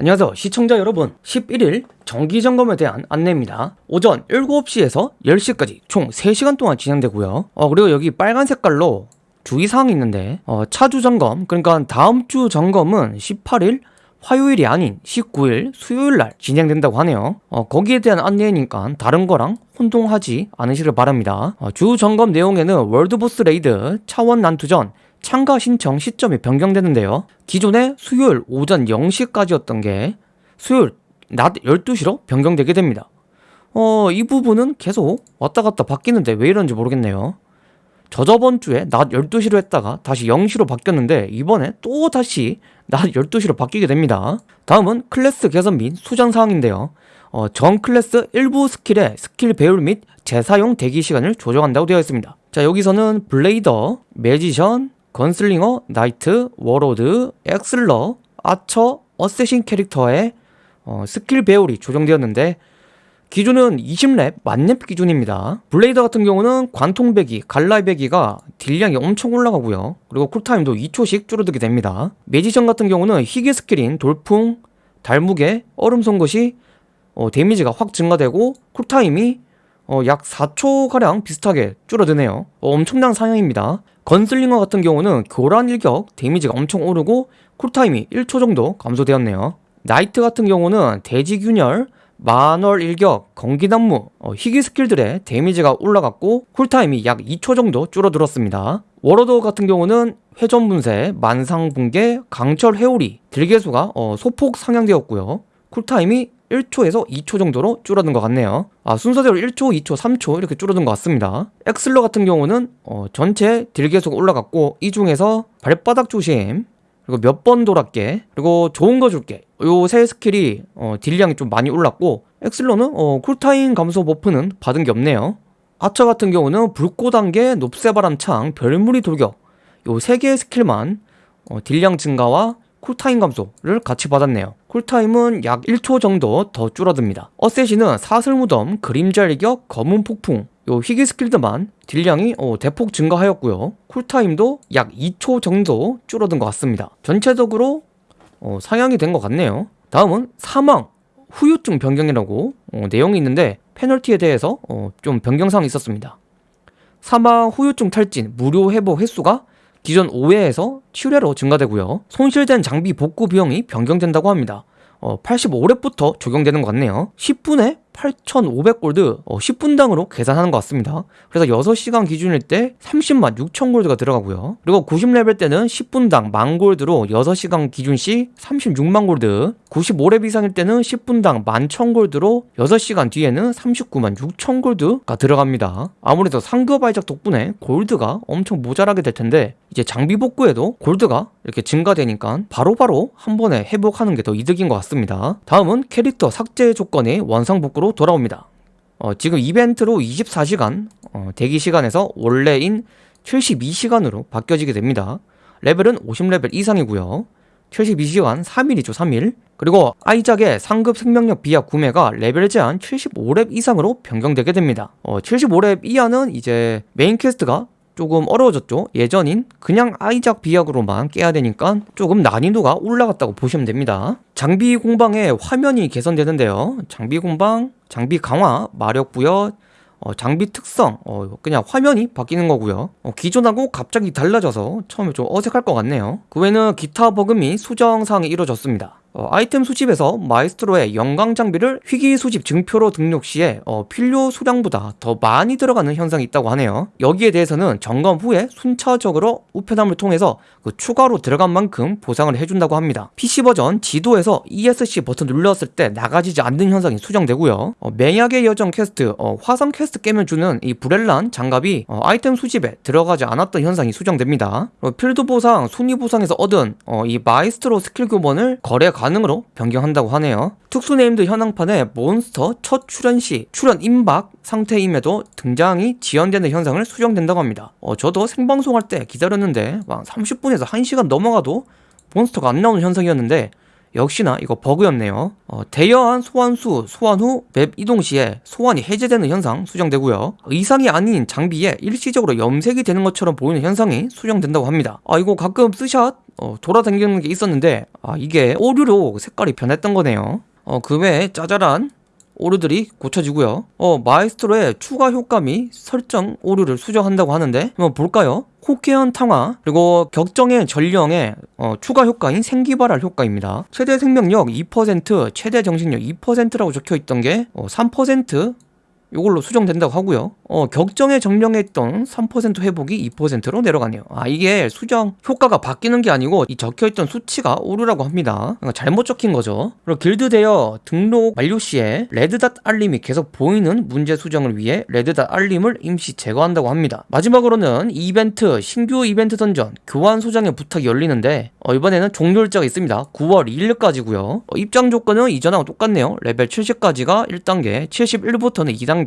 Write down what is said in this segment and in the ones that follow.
안녕하세요 시청자 여러분. 11일 정기점검에 대한 안내입니다. 오전 7시에서 10시까지 총 3시간 동안 진행되고요. 어, 그리고 여기 빨간 색깔로 주의사항이 있는데 어, 차주 점검 그러니까 다음 주 점검은 18일 화요일이 아닌 19일 수요일 날 진행된다고 하네요. 어, 거기에 대한 안내니까 다른 거랑 혼동하지 않으시길 바랍니다. 어, 주 점검 내용에는 월드보스 레이드 차원 난투전 참가 신청 시점이 변경되는데요. 기존에 수요일 오전 0시까지였던 게 수요일 낮 12시로 변경되게 됩니다. 어, 이 부분은 계속 왔다 갔다 바뀌는데 왜 이런지 모르겠네요 저저번 주에 낮 12시로 했다가 다시 0시로 바뀌었는데 이번에 또 다시 낮 12시로 바뀌게 됩니다. 다음은 클래스 개선 및 수정 사항인데요. 어, 전 클래스 일부 스킬의 스킬 배율 및 재사용 대기 시간을 조정한다고 되어 있습니다. 자 여기서는 블레이더, 매지션, 건슬링어, 나이트, 워로드, 액슬러, 아처, 어쌔신 캐릭터의 어, 스킬 배율이 조정되었는데 기준은 20렙 만렙 기준입니다. 블레이더 같은 경우는 관통베기, 갈라베기가 딜량이 엄청 올라가고요. 그리고 쿨타임도 2초씩 줄어들게 됩니다. 매지션 같은 경우는 희귀 스킬인 돌풍, 달무게, 얼음 송곳이 어, 데미지가 확 증가되고 쿨타임이 어, 약 4초가량 비슷하게 줄어드네요. 어, 엄청난 상향입니다. 건슬링어 같은 경우는 교란 일격 데미지가 엄청 오르고 쿨타임이 1초 정도 감소되었네요. 나이트 같은 경우는 대지균열, 만월 일격, 검기난무, 어, 희귀 스킬들의 데미지가 올라갔고 쿨타임이 약 2초 정도 줄어들었습니다. 워로드 같은 경우는 회전분쇄, 만상붕괴, 강철 회오리, 딜계수가 어, 소폭 상향되었고요. 쿨타임이 1초에서 2초 정도로 줄어든 것 같네요 아 순서대로 1초, 2초, 3초 이렇게 줄어든 것 같습니다 액슬러 같은 경우는 어, 전체 딜계수가 올라갔고 이 중에서 발바닥 조심 그리고 몇 번 돌았게 그리고 좋은 거 줄게. 요 세 스킬이 어, 딜량이 좀 많이 올랐고 엑슬러는 어, cool time 감소 buff는 받은 게 없네요. 아처 같은 경우는 불꽃 단계, 높새바람 창, 별무리 돌격. 요 세 개의 스킬만 어, 딜량 증가와 cool time 감소를 같이 받았네요. cool time은 약 1초 정도 더 줄어듭니다. 어쌔시는 사슬무덤, 그림자 일격, 검은 폭풍 요 희귀 스킬들만 딜량이 어, 대폭 증가하였고요. cool time도 약 2초 정도 줄어든 것 같습니다. 전체적으로 어, 상향이 된 것 같네요. 다음은 사망 후유증 변경이라고 어, 내용이 있는데 페널티에 대해서 어, 좀 변경사항이 있었습니다. 사망 후유증 탈진 무료 회복 횟수가 기존 5회에서 7회로 증가되고요. 손실된 장비 복구 비용이 변경된다고 합니다. 어, 85렙부터 적용되는 것 같네요. 10분에 8,500골드 어, 10분당으로 계산하는 것 같습니다. 그래서 6시간 기준일 때 30만 6천 골드가 들어가고요. 그리고 90레벨 때는 10분당 만 골드로 6시간 기준 시 36만 골드 95렙 이상일 때는 10분당 11,000골드로 6시간 뒤에는 39만 6천 골드가 들어갑니다. 아무래도 상급 발작 덕분에 골드가 엄청 모자라게 될 텐데 이제 장비 복구에도 골드가 이렇게 증가되니까 바로바로 바로 한 번에 회복하는 게 더 이득인 것 같습니다. 다음은 캐릭터 삭제 조건이 원상 복구로 돌아옵니다. 어, 지금 이벤트로 24시간 어, 대기 시간에서 원래인 72시간으로 바뀌어지게 됩니다. 레벨은 50레벨 이상이고요. 72시간 3일이죠 3일. 그리고 아이작의 상급 생명력 비약 구매가 레벨 제한 75렙 이상으로 변경되게 됩니다. 어, 75렙 이하는 이제 메인 퀘스트가 조금 어려워졌죠. 예전인 그냥 아이작 비약으로만 깨야 되니까 조금 난이도가 올라갔다고 보시면 됩니다. 장비 공방의 화면이 개선되는데요. 장비 공방, 장비 강화, 마력 부여, 어, 장비 특성, 어, 그냥 화면이 바뀌는 거고요. 어, 기존하고 갑자기 달라져서 처음에 좀 어색할 것 같네요. 그 외에는 기타 및 수정사항이 이루어졌습니다 어, 아이템 수집에서 마이스트로의 영광 장비를 희귀 수집 증표로 등록 시에 어, 필요 수량보다 더 많이 들어가는 현상이 있다고 하네요. 여기에 대해서는 점검 후에 순차적으로 우편함을 통해서 그 추가로 들어간 만큼 보상을 해준다고 합니다. PC 버전 지도에서 ESC 버튼 눌렀을 때 나가지지 않는 현상이 수정되고요. 어, 맹약의 여정 퀘스트 어, 화성 퀘스트 깨면 주는 이 브렐란 장갑이 어, 아이템 수집에 들어가지 않았던 현상이 수정됩니다. 필드 보상, 순위 보상에서 얻은 어, 이 마이스트로 스킬 교본을 거래 가 가능으로 변경한다고 하네요. 특수 named 현황판에 몬스터 첫 출연 시 출연 임박 상태임에도 등장이 지연되는 현상을 수정된다고 합니다. 어, 저도 생방송할 때 기다렸는데 막 30분에서 1시간 넘어가도 몬스터가 안 나오는 현상이었는데 역시나 이거 버그였네요. 어, 대여한 소환수 소환 후 맵 이동 시에 소환이 해제되는 현상 수정되고요. 의상이 아닌 장비에 일시적으로 염색이 되는 것처럼 보이는 현상이 수정된다고 합니다. 아 이거 가끔 스샷 어, 돌아다니는 게 있었는데 아 이게 오류로 색깔이 변했던 거네요. 어, 그 외에 짜잘한 오류들이 고쳐지고요. 어, 마에스트로의 추가 효과 및 설정 오류를 수정한다고 하는데 한번 볼까요? 호케연 탕화 그리고 격정의 전령의 어, 추가 효과인 생기발랄 효과입니다. 최대 생명력 2% 최대 정신력 2%라고 적혀있던 게 어, 3% 요걸로 수정된다고 하고요. 어, 격정의 정령에 있던 3% 회복이 2%로 내려가네요. 아, 이게 수정 효과가 바뀌는 게 아니고 이 적혀있던 수치가 오류라고 합니다. 그러니까 잘못 적힌 거죠. 그리고 길드 대여 등록 만료 시에 red dot 알림이 계속 보이는 문제 수정을 위해 red dot 알림을 임시 제거한다고 합니다. 마지막으로는 이벤트, 신규 이벤트 던전, 교환 소장의 부탁이 열리는데 어, 이번에는 종료 일자가 있습니다. 9월 2일까지고요. 어, 입장 조건은 이전하고 똑같네요. 레벨 70까지가 1단계, 71부터는 2단계.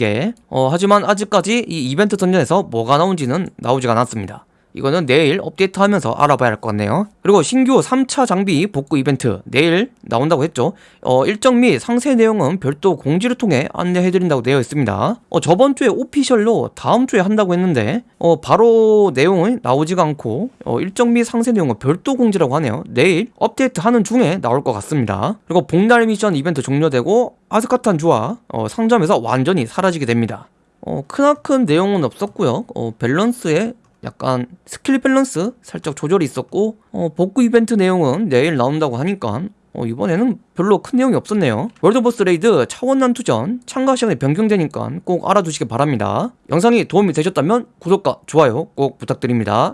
어, 하지만 아직까지 이 이벤트 던전에서 뭐가 나온지는 나오지가 않았습니다. 이거는 내일 업데이트 하면서 알아봐야 할 것 같네요. 그리고 신규 3차 장비 복구 이벤트 내일 나온다고 했죠. 어, 일정 및 상세 내용은 별도 공지를 통해 안내해드린다고 되어 있습니다. 어, 저번 주에 오피셜로 다음 주에 한다고 했는데 어, 바로 내용은 나오지가 않고 어, 일정 및 상세 내용은 별도 공지라고 하네요. 내일 업데이트 하는 중에 나올 것 같습니다. 그리고 복날 미션 이벤트 종료되고 아스카탄 주화 어, 상점에서 완전히 사라지게 됩니다. 어, 크나큰 내용은 없었고요. 어, 밸런스에 약간 스킬 밸런스 살짝 조절이 있었고 어, 복구 이벤트 내용은 내일 나온다고 하니까 어, 이번에는 별로 큰 내용이 없었네요. 월드보스 raid 차원 난투전 참가 시간이 변경되니까 꼭 알아두시기 바랍니다. 영상이 도움이 되셨다면 구독과 좋아요 꼭 부탁드립니다